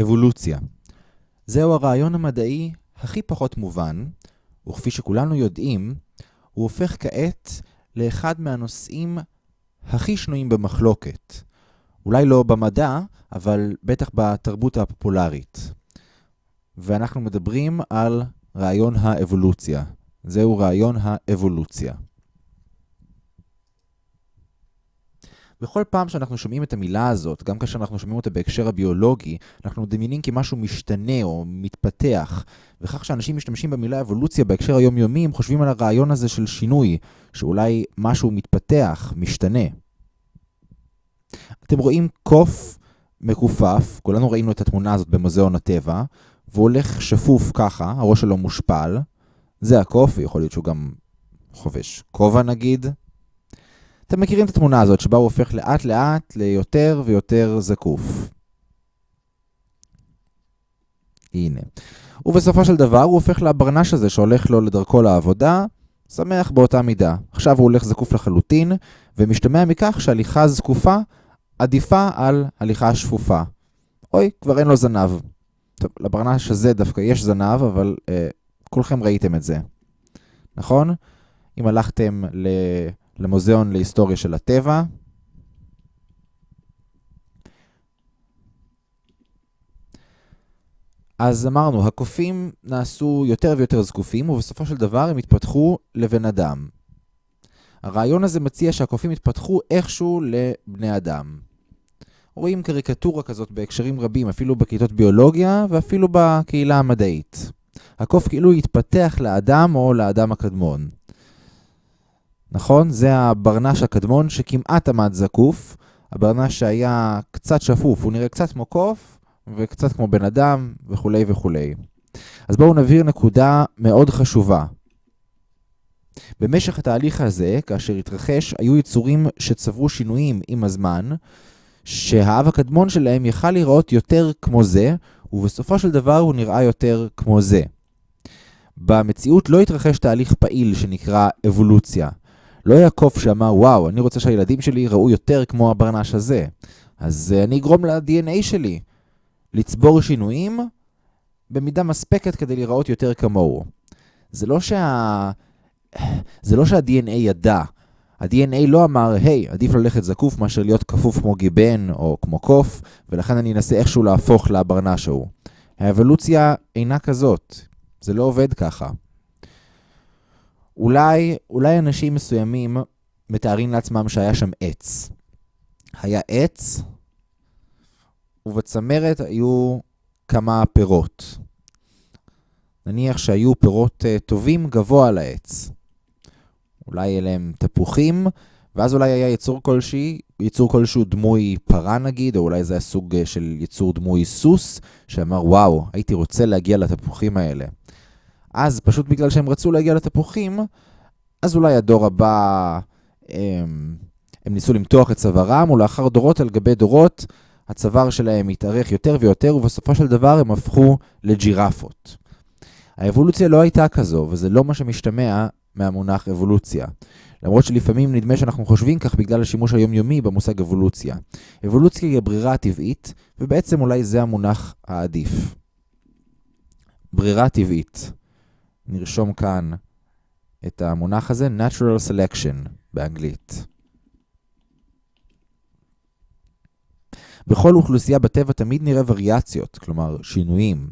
אבולוציה. זהו הרעיון המדעי הכי פחות מובן, וכפי שכולנו יודעים, הוא הופך כעת לאחד מהנושאים הכי שנויים במחלוקת. אולי לא במדע, אבל בטח בתרבות הפופולרית. ואנחנו מדברים על רעיון האבולוציה. זהו רעיון האבולוציה. בכל פעם שאנחנו שומעים את המילה הזאת, גם כאשר אנחנו שומעים אותה בהקשר הביולוגי, אנחנו מדמיינים כי משהו משתנה או מתפתח. וכך שאנשים משתמשים במילה אבולוציה בהקשר היומיומי, הם חושבים על הרעיון הזה של שינוי, שאולי משהו מתפתח, משתנה. אתם רואים קוף מכופף, כולנו ראינו את התמונה הזאת במוזיאון הטבע, והוא הולך שפוף ככה, הראש שלו מושפל. זה הקוף, ויכול להיות שהוא גם חובש כובע נגיד. אתם מכירים את התמונה הזאת שבה הוא הופך לאט לאט ליותר ויותר זקוף. הנה. ובסופו של דבר הוא הופך לברנש הזה שהולך לו לדרכו לעבודה, שמח באותה מידה. עכשיו הוא הולך זקוף לחלוטין, ומשתמע מכך שהליכה זקופה עדיפה על הליכה שפופה. אוי, כבר אין לו זנב. טוב, לברנש הזה דווקא יש זנב, אבל אה, כולכם ראיתם את זה. נכון? אם הלכתם ל... למוזיאון להיסטוריה של הטבע. אז אמרנו, הקופים נעשו יותר ויותר זקופים, ובסופו של דבר הם התפתחו לבן אדם. הרעיון הזה מציע שהקופים התפתחו איכשהו לבני אדם. רואים קריקטורה כזאת בהקשרים רבים, אפילו בכיתות ביולוגיה ואפילו בקהילה המדעית. הקוף כאילו התפתח לאדם או לאדם הקדמון. נכון? זה הברנש הקדמון שכמעט עמד זקוף. הברנש שהיה קצת שפוף, הוא נראה קצת כמו קוף וקצת כמו בן אדם וכולי וכולי. אז בואו נבהיר נקודה מאוד חשובה. במשך התהליך הזה, כאשר התרחש, היו יצורים שצברו שינויים עם הזמן, שהאב הקדמון שלהם יכל להיראות יותר כמו זה, ובסופו של דבר הוא נראה יותר כמו זה. במציאות לא התרחש תהליך פעיל שנקרא אבולוציה. לא קוף שאמר, וואו, אני רוצה שהילדים שלי יראו יותר כמו הברנש הזה. אז uh, אני אגרום ל-DNA שלי לצבור שינויים במידה מספקת כדי להיראות יותר כמוהו. זה לא שה... זה לא שה-DNA ידע. ה-DNA לא אמר, היי, hey, עדיף ללכת זקוף מאשר להיות כפוף כמו גיבן או כמו קוף, ולכן אני אנסה איכשהו להפוך לברנש ההוא. האבולוציה אינה כזאת. זה לא עובד ככה. אולי, אולי אנשים מסוימים מתארים לעצמם שהיה שם עץ. היה עץ, ובצמרת היו כמה פירות. נניח שהיו פירות uh, טובים גבוה על העץ. אולי אלה הם תפוחים, ואז אולי היה יצור כלשהי, יצור כלשהו דמוי פרה נגיד, או אולי זה היה סוג uh, של יצור דמוי סוס, שאמר, וואו, הייתי רוצה להגיע לתפוחים האלה. אז פשוט בגלל שהם רצו להגיע לתפוחים, אז אולי הדור הבא, הם, הם ניסו למתוח את צווארם, ולאחר דורות על גבי דורות, הצוואר שלהם התארך יותר ויותר, ובסופו של דבר הם הפכו לג'ירפות. האבולוציה לא הייתה כזו, וזה לא מה שמשתמע מהמונח אבולוציה. למרות שלפעמים נדמה שאנחנו חושבים כך בגלל השימוש היומיומי במושג אבולוציה. אבולוציה היא הברירה הטבעית, ובעצם אולי זה המונח העדיף. ברירה טבעית. נרשום כאן את המונח הזה, Natural Selection באנגלית. בכל אוכלוסייה בטבע תמיד נראה וריאציות, כלומר שינויים.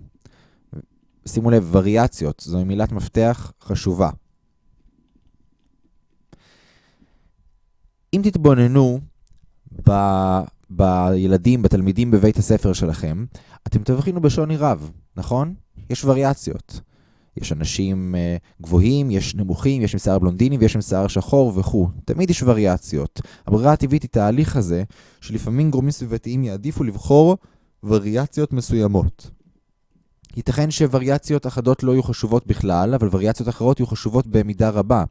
שימו לב, וריאציות, זו מילת מפתח חשובה. אם תתבוננו ב... בילדים, בתלמידים בבית הספר שלכם, אתם תבחינו בשוני רב, נכון? יש וריאציות. יש אנשים uh, גבוהים, יש נמוכים, יש עם שיער בלונדיני ויש עם שיער שחור וכו'. תמיד יש וריאציות. הברירה הטבעית היא תהליך הזה, שלפעמים גורמים סביבתיים יעדיפו לבחור וריאציות מסוימות. ייתכן שוריאציות אחדות לא יהיו חשובות בכלל, אבל וריאציות אחרות יהיו חשובות במידה רבה.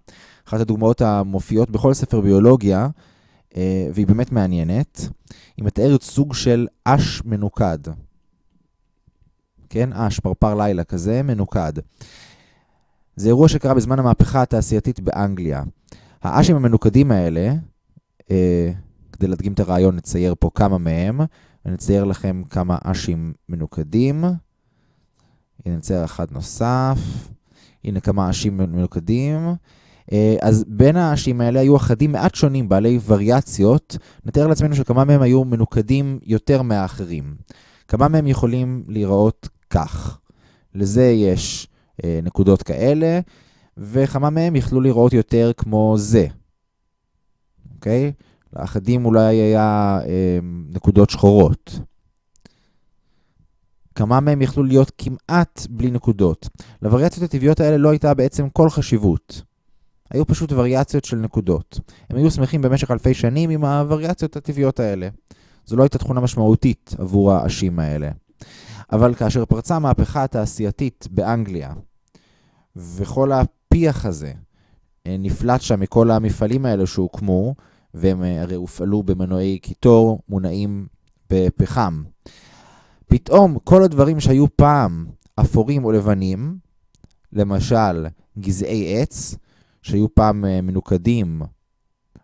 אחת הדוגמאות המופיעות בכל ספר ביולוגיה, uh, והיא באמת מעניינת, היא מתארת סוג של אש מנוקד. כן? אש, פרפר לילה כזה, מנוקד. זה אירוע שקרה בזמן המהפכה התעשייתית באנגליה. האשים המנוקדים האלה, אה, כדי להדגים את הרעיון, נצייר פה כמה מהם, אני אצייר לכם כמה אשים מנוקדים. הנה נצייר אחד נוסף. הנה כמה אשים מנוקדים. אה, אז בין האשים האלה היו אחדים מעט שונים, בעלי וריאציות. נתאר לעצמנו שכמה מהם היו מנוקדים יותר מהאחרים. כמה מהם יכולים להיראות כך. לזה יש אה, נקודות כאלה, וכמה מהם יכלו לראות יותר כמו זה. אוקיי? לאחדים אולי היה אה, נקודות שחורות. כמה מהם יכלו להיות כמעט בלי נקודות. לווריאציות הטבעיות האלה לא הייתה בעצם כל חשיבות. היו פשוט וריאציות של נקודות. הם היו שמחים במשך אלפי שנים עם הווריאציות הטבעיות האלה. זו לא הייתה תכונה משמעותית עבור האשים האלה. אבל כאשר פרצה המהפכה התעשייתית באנגליה, וכל הפיח הזה אה, נפלט שם מכל המפעלים האלה שהוקמו, והם אה, הרי הופעלו במנועי קיטור מונעים בפחם. פתאום כל הדברים שהיו פעם אפורים או לבנים, למשל גזעי עץ, שהיו פעם אה, מנוקדים,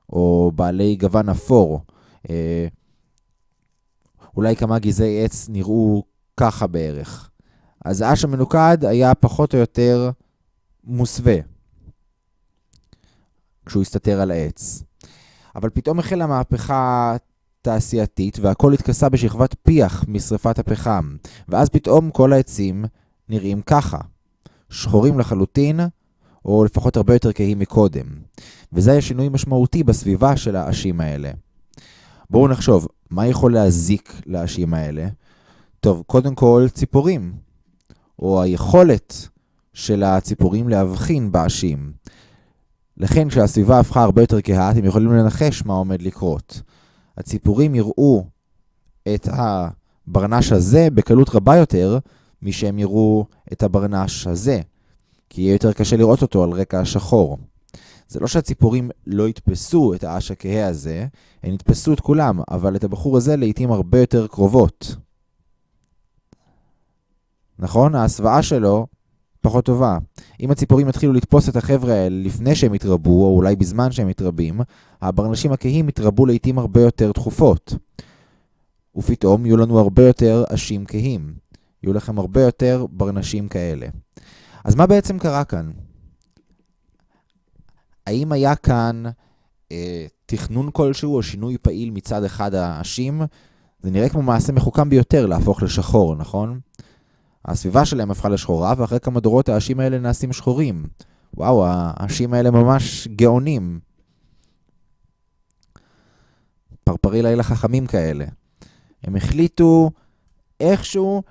או בעלי גוון אפור, אולי כמה גזעי עץ נראו ככה בערך. אז האש המנוקד היה פחות או יותר מוסווה כשהוא הסתתר על העץ. אבל פתאום החלה מהפכה תעשייתית והכל התכסה בשכבת פיח משרפת הפחם, ואז פתאום כל העצים נראים ככה, שחורים לחלוטין, או לפחות הרבה יותר כהים מקודם. וזה היה שינוי משמעותי בסביבה של האשים האלה. בואו נחשוב, מה יכול להזיק לאשים האלה? טוב, קודם כל ציפורים, או היכולת של הציפורים להבחין באשים. לכן כשהסביבה הפכה הרבה יותר כהה, אתם יכולים לנחש מה עומד לקרות. הציפורים יראו את הברנש הזה בקלות רבה יותר משהם יראו את הברנש הזה, כי יהיה יותר קשה לראות אותו על רקע השחור. זה לא שהציפורים לא יתפסו את האש הכהה הזה, הן יתפסו את כולם, אבל את הבחור הזה לעיתים הרבה יותר קרובות. נכון? ההסוואה שלו פחות טובה. אם הציפורים יתחילו לתפוס את החבר'ה האלה לפני שהם יתרבו, או אולי בזמן שהם מתרבים, הברנשים הכהים יתרבו לעיתים הרבה יותר תכופות. ופתאום יהיו לנו הרבה יותר אשים כהים. יהיו לכם הרבה יותר ברנשים כאלה. אז מה בעצם קרה כאן? האם היה כאן אה, תכנון כלשהו או שינוי פעיל מצד אחד האשים? זה נראה כמו מעשה מחוכם ביותר להפוך לשחור, נכון? הסביבה שלהם הפכה לשחורה, ואחרי כמה דורות האשים האלה נעשים שחורים. וואו, האשים האלה ממש גאונים. פרפרי לילה חכמים כאלה. הם החליטו איכשהו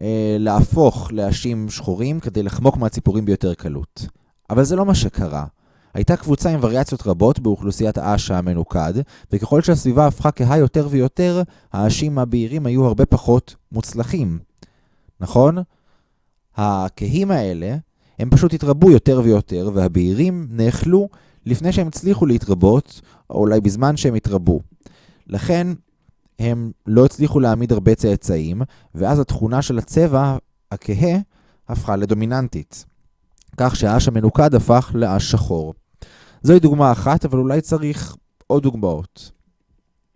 אה, להפוך לאשים שחורים כדי לחמוק מהציפורים ביותר קלות. אבל זה לא מה שקרה. הייתה קבוצה עם וריאציות רבות באוכלוסיית האש המנוקד, וככל שהסביבה הפכה כהה יותר ויותר, האשים הבהירים היו הרבה פחות מוצלחים. נכון? הכהים האלה, הם פשוט התרבו יותר ויותר, והבהירים נאכלו לפני שהם הצליחו להתרבות, או אולי בזמן שהם התרבו. לכן, הם לא הצליחו להעמיד הרבה צאצאים, ואז התכונה של הצבע הכהה הפכה לדומיננטית. כך שהאש המנוקד הפך לאש שחור. זוהי דוגמה אחת, אבל אולי צריך עוד דוגמאות.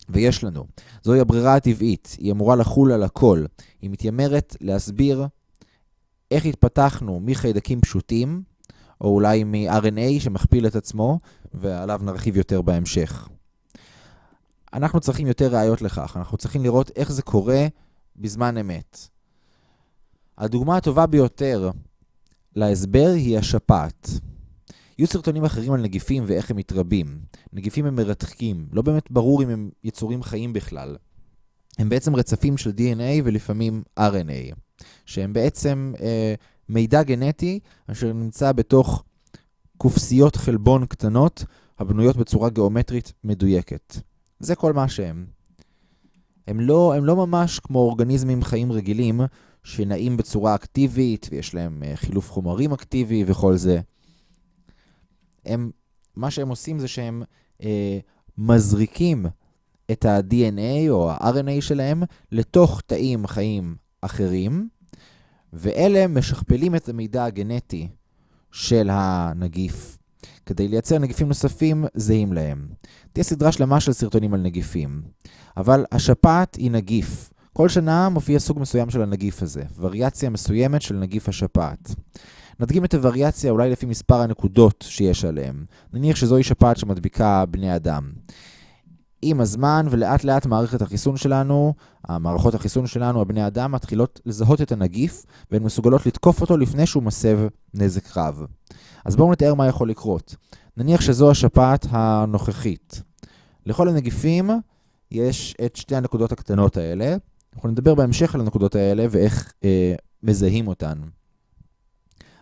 ויש לנו. זוהי הברירה הטבעית, היא אמורה לחול על הכל. היא מתיימרת להסביר איך התפתחנו מחיידקים פשוטים, או אולי מ-RNA שמכפיל את עצמו, ועליו נרחיב יותר בהמשך. אנחנו צריכים יותר ראיות לכך, אנחנו צריכים לראות איך זה קורה בזמן אמת. הדוגמה הטובה ביותר להסבר היא השפעת. יהיו סרטונים אחרים על נגיפים ואיך הם מתרבים. נגיפים הם מרתקים, לא באמת ברור אם הם יצורים חיים בכלל. הם בעצם רצפים של DNA ולפעמים RNA, שהם בעצם אה, מידע גנטי אשר נמצא בתוך קופסיות חלבון קטנות הבנויות בצורה גיאומטרית מדויקת. זה כל מה שהם. הם לא, הם לא ממש כמו אורגניזמים חיים רגילים שנעים בצורה אקטיבית ויש להם אה, חילוף חומרים אקטיבי וכל זה. הם, מה שהם עושים זה שהם אה, מזריקים את ה-DNA או ה-RNA שלהם לתוך תאים חיים אחרים, ואלה משכפלים את המידע הגנטי של הנגיף כדי לייצר נגיפים נוספים זהים להם. תהיה סדרה שלמה של סרטונים על נגיפים. אבל השפעת היא נגיף. כל שנה מופיע סוג מסוים של הנגיף הזה, וריאציה מסוימת של נגיף השפעת. נדגים את הווריאציה אולי לפי מספר הנקודות שיש עליהם. נניח שזוהי שפעת שמדביקה בני אדם. עם הזמן ולאט לאט מערכת החיסון שלנו, המערכות החיסון שלנו, הבני אדם, מתחילות לזהות את הנגיף והן מסוגלות לתקוף אותו לפני שהוא מסב נזק רב. אז בואו נתאר מה יכול לקרות. נניח שזו השפעת הנוכחית. לכל הנגיפים יש את שתי הנקודות הקטנות האלה. אנחנו נדבר בהמשך על הנקודות האלה ואיך אה, מזהים אותן.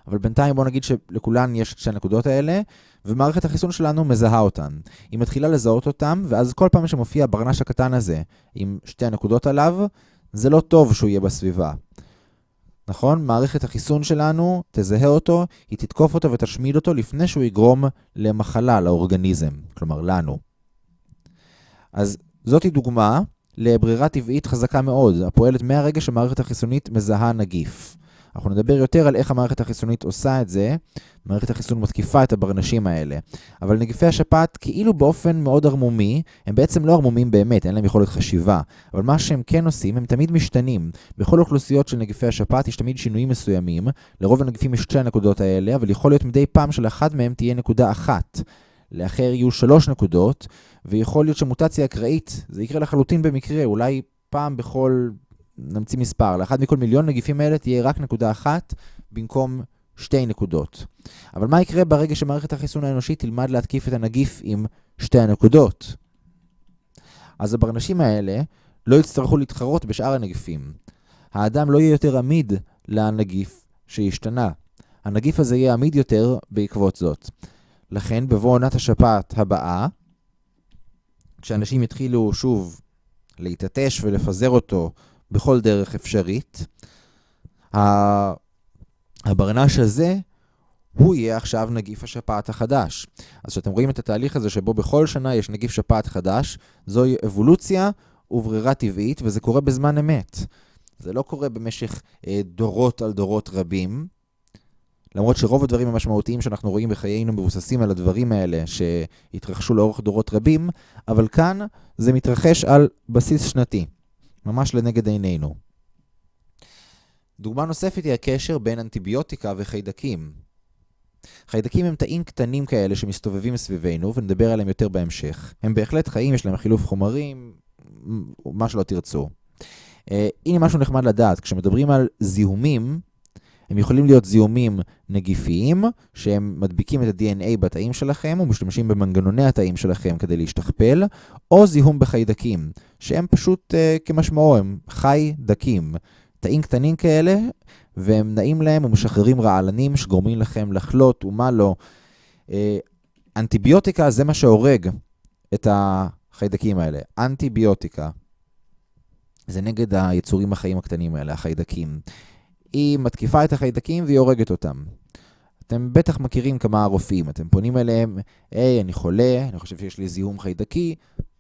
אבל בינתיים בואו נגיד שלכולן יש את שתי הנקודות האלה, ומערכת החיסון שלנו מזהה אותן. היא מתחילה לזהות אותן, ואז כל פעם שמופיע הברנש הקטן הזה עם שתי הנקודות עליו, זה לא טוב שהוא יהיה בסביבה. נכון? מערכת החיסון שלנו תזהה אותו, היא תתקוף אותו ותשמיד אותו לפני שהוא יגרום למחלה, לאורגניזם, כלומר לנו. אז זאתי דוגמה לברירה טבעית חזקה מאוד, הפועלת מהרגע שמערכת החיסונית מזהה נגיף. אנחנו נדבר יותר על איך המערכת החיסונית עושה את זה. מערכת החיסון מתקיפה את הברנשים האלה. אבל נגיפי השפעת, כאילו באופן מאוד ערמומי, הם בעצם לא ערמומים באמת, אין להם יכולת חשיבה. אבל מה שהם כן עושים, הם תמיד משתנים. בכל אוכלוסיות של נגיפי השפעת יש תמיד שינויים מסוימים. לרוב הנגיפים יש שתי הנקודות האלה, אבל יכול להיות מדי פעם שלאחד מהם תהיה נקודה אחת. לאחר יהיו שלוש נקודות, ויכול להיות שמוטציה אקראית, זה יקרה לחלוטין במקרה, אולי פעם בכל נמציא מספר, לאחד מכל מיליון נגיפים האלה תהיה רק נקודה אחת במקום שתי נקודות. אבל מה יקרה ברגע שמערכת החיסון האנושית תלמד להתקיף את הנגיף עם שתי הנקודות? אז הברנשים האלה לא יצטרכו להתחרות בשאר הנגיפים. האדם לא יהיה יותר עמיד לנגיף שהשתנה. הנגיף הזה יהיה עמיד יותר בעקבות זאת. לכן, בבוא עונת השפעת הבאה, כשאנשים יתחילו שוב להתעטש ולפזר אותו בכל דרך אפשרית. הברנש הזה, הוא יהיה עכשיו נגיף השפעת החדש. אז כשאתם רואים את התהליך הזה שבו בכל שנה יש נגיף שפעת חדש, זוהי אבולוציה וברירה טבעית, וזה קורה בזמן אמת. זה לא קורה במשך אה, דורות על דורות רבים, למרות שרוב הדברים המשמעותיים שאנחנו רואים בחיינו מבוססים על הדברים האלה שהתרחשו לאורך דורות רבים, אבל כאן זה מתרחש על בסיס שנתי. ממש לנגד עינינו. דוגמה נוספת היא הקשר בין אנטיביוטיקה וחיידקים. חיידקים הם תאים קטנים כאלה שמסתובבים סביבנו, ונדבר עליהם יותר בהמשך. הם בהחלט חיים, יש להם חילוף חומרים, מה שלא תרצו. Uh, הנה משהו נחמד לדעת, כשמדברים על זיהומים, הם יכולים להיות זיהומים נגיפיים, שהם מדביקים את ה-DNA בתאים שלכם ומשתמשים במנגנוני התאים שלכם כדי להשתכפל, או זיהום בחיידקים, שהם פשוט uh, כמשמעו, הם חי דקים. תאים קטנים כאלה, והם נעים להם ומשחררים רעלנים שגורמים לכם לחלות ומה לא. Uh, אנטיביוטיקה זה מה שהורג את החיידקים האלה. אנטיביוטיקה. זה נגד היצורים החיים הקטנים האלה, החיידקים. היא מתקיפה את החיידקים והיא הורגת אותם. אתם בטח מכירים כמה רופאים, אתם פונים אליהם, היי, אני חולה, אני חושב שיש לי זיהום חיידקי,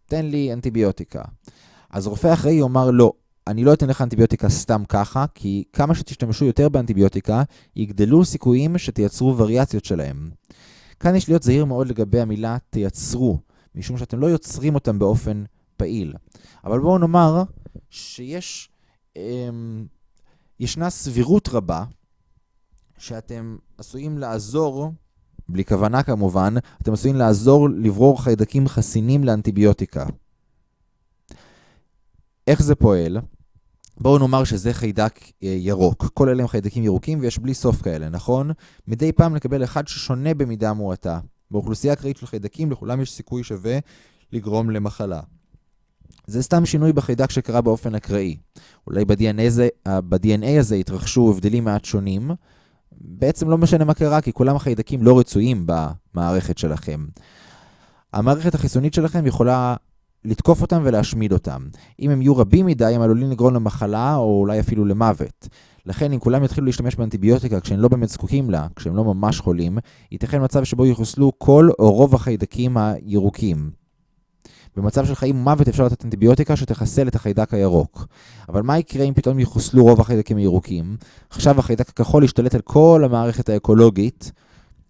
תן לי אנטיביוטיקה. אז רופא אחראי יאמר לא, אני לא אתן לך אנטיביוטיקה סתם ככה, כי כמה שתשתמשו יותר באנטיביוטיקה, יגדלו סיכויים שתייצרו וריאציות שלהם. כאן יש להיות זהיר מאוד לגבי המילה תייצרו, משום שאתם לא יוצרים אותם באופן פעיל. אבל בואו נאמר שיש... אמ, ישנה סבירות רבה שאתם עשויים לעזור, בלי כוונה כמובן, אתם עשויים לעזור לברור חיידקים חסינים לאנטיביוטיקה. איך זה פועל? בואו נאמר שזה חיידק אה, ירוק. כל אלה הם חיידקים ירוקים ויש בלי סוף כאלה, נכון? מדי פעם נקבל אחד ששונה במידה מועטה. באוכלוסייה אקראית של חיידקים לכולם יש סיכוי שווה לגרום למחלה. זה סתם שינוי בחיידק שקרה באופן אקראי. אולי ב-DNA הזה, ב-DNA הזה התרחשו הבדלים מעט שונים. בעצם לא משנה מה קרה, כי כולם החיידקים לא רצויים במערכת שלכם. המערכת החיסונית שלכם יכולה לתקוף אותם ולהשמיד אותם. אם הם יהיו רבים מדי, הם עלולים לגרום למחלה או אולי אפילו למוות. לכן, אם כולם יתחילו להשתמש באנטיביוטיקה כשהם לא באמת זקוקים לה, כשהם לא ממש חולים, ייתכן מצב שבו יחוסלו כל או רוב החיידקים הירוקים. במצב של חיים ומוות אפשר לתת אנטיביוטיקה שתחסל את החיידק הירוק. אבל מה יקרה אם פתאום יחוסלו רוב החיידקים הירוקים? עכשיו החיידק הכחול ישתלט על כל המערכת האקולוגית,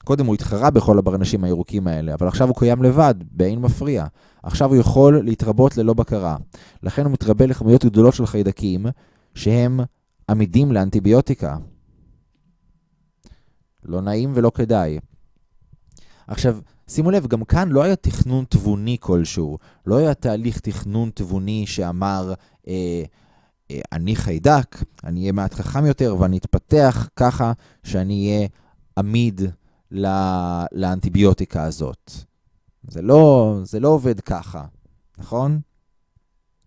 קודם הוא התחרה בכל הברנשים הירוקים האלה, אבל עכשיו הוא קיים לבד, באין מפריע. עכשיו הוא יכול להתרבות ללא בקרה. לכן הוא מתרבה לכמויות גדולות של חיידקים, שהם עמידים לאנטיביוטיקה. לא נעים ולא כדאי. עכשיו, שימו לב, גם כאן לא היה תכנון תבוני כלשהו. לא היה תהליך תכנון תבוני שאמר, אה, אה, אני חיידק, אני אהיה מעט חכם יותר ואני אתפתח ככה שאני אהיה עמיד לא, לאנטיביוטיקה הזאת. זה לא, זה לא עובד ככה, נכון?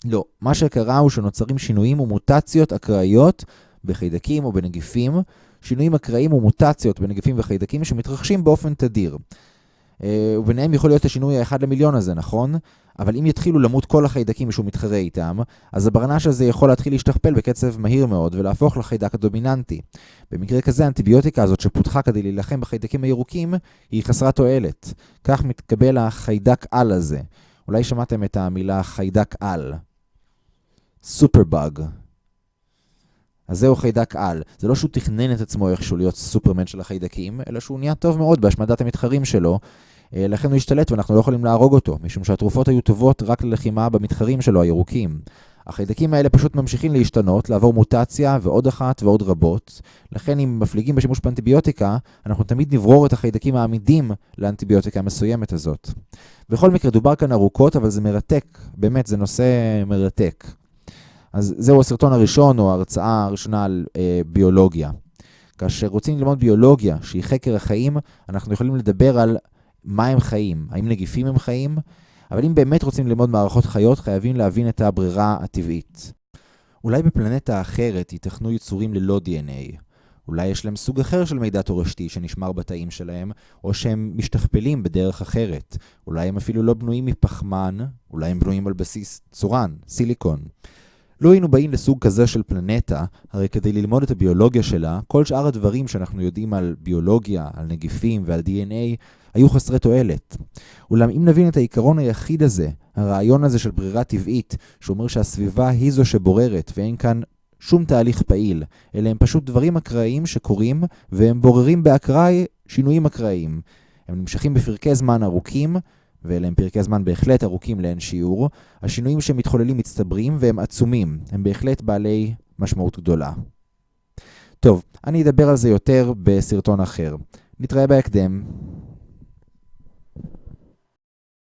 לא. מה שקרה הוא שנוצרים שינויים ומוטציות אקראיות בחיידקים או בנגיפים, שינויים אקראיים ומוטציות בנגיפים וחיידקים שמתרחשים באופן תדיר. אה, וביניהם יכול להיות השינוי האחד למיליון הזה, נכון? אבל אם יתחילו למות כל החיידקים שהוא מתחרה איתם, אז הברנש הזה יכול להתחיל להשתכפל בקצב מהיר מאוד ולהפוך לחיידק הדומיננטי. במקרה כזה, האנטיביוטיקה הזאת שפותחה כדי להילחם בחיידקים הירוקים, היא חסרת תועלת. כך מתקבל החיידק על הזה. אולי שמעתם את המילה חיידק על. סופרבאג. אז זהו חיידק על. זה לא שהוא תכנן את עצמו איכשהו להיות סופרמן של החיידקים, אלא שהוא נהיה טוב מאוד בהשמדת המתחרים שלו, אה, לכן הוא השתלט ואנחנו לא יכולים להרוג אותו, משום שהתרופות היו טובות רק ללחימה במתחרים שלו, הירוקים. החיידקים האלה פשוט ממשיכים להשתנות, לעבור מוטציה ועוד אחת ועוד רבות. לכן אם מפליגים בשימוש באנטיביוטיקה, אנחנו תמיד נברור את החיידקים העמידים לאנטיביוטיקה המסוימת הזאת. בכל מקרה, דובר כאן ארוכות, אבל זה מרתק. באמת, זה נושא מרתק. אז זהו הסרטון הראשון, או ההרצאה הראשונה על אה, ביולוגיה. כאשר רוצים ללמוד ביולוגיה, שהיא חקר החיים, אנחנו יכולים לדבר על מה הם חיים, האם נגיפים הם חיים, אבל אם באמת רוצים ללמוד מערכות חיות, חייבים להבין את הברירה הטבעית. אולי בפלנטה אחרת ייתכנו יצורים ללא DNA. אולי יש להם סוג אחר של מידע תורשתי שנשמר בתאים שלהם, או שהם משתכפלים בדרך אחרת. אולי הם אפילו לא בנויים מפחמן, אולי הם בנויים על בסיס צורן, סיליקון. לו היינו באים לסוג כזה של פלנטה, הרי כדי ללמוד את הביולוגיה שלה, כל שאר הדברים שאנחנו יודעים על ביולוגיה, על נגיפים ועל DNA, היו חסרי תועלת. אולם אם נבין את העיקרון היחיד הזה, הרעיון הזה של ברירה טבעית, שאומר שהסביבה היא זו שבוררת ואין כאן שום תהליך פעיל, אלא הם פשוט דברים אקראיים שקורים, והם בוררים באקראי שינויים אקראיים. הם נמשכים בפרקי זמן ארוכים, ואלה הם פרקי זמן בהחלט ארוכים לאין שיעור. השינויים שמתחוללים מצטברים והם עצומים, הם בהחלט בעלי משמעות גדולה. טוב, אני אדבר על זה יותר בסרטון אחר. נתראה בהקדם.